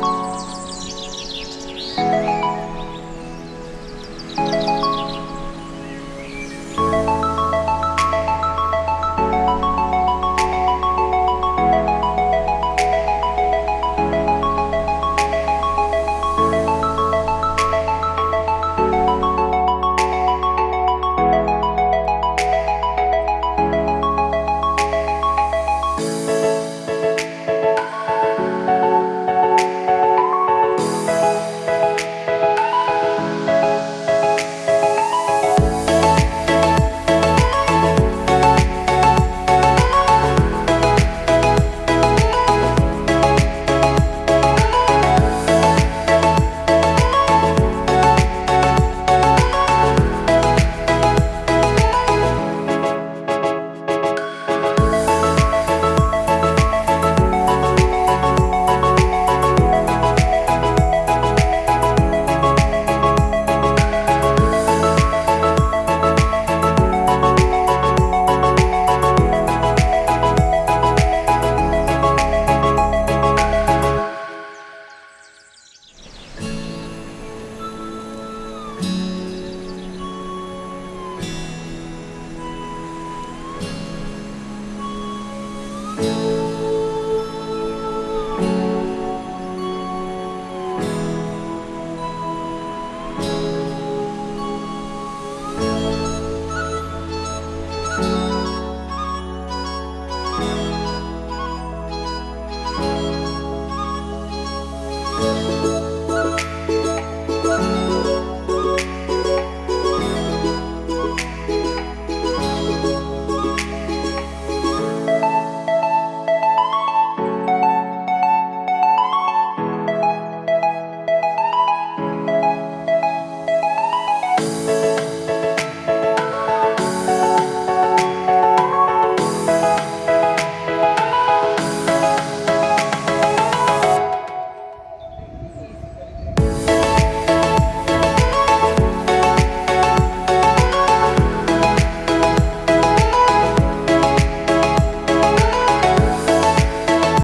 Bye.